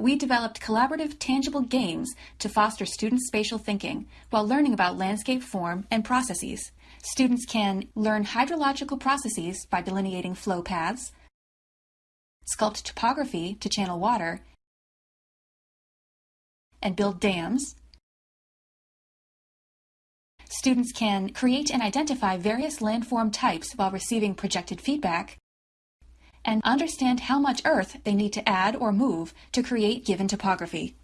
we developed collaborative tangible games to foster students' spatial thinking while learning about landscape form and processes. Students can learn hydrological processes by delineating flow paths, sculpt topography to channel water, and build dams. Students can create and identify various landform types while receiving projected feedback, and understand how much earth they need to add or move to create given topography.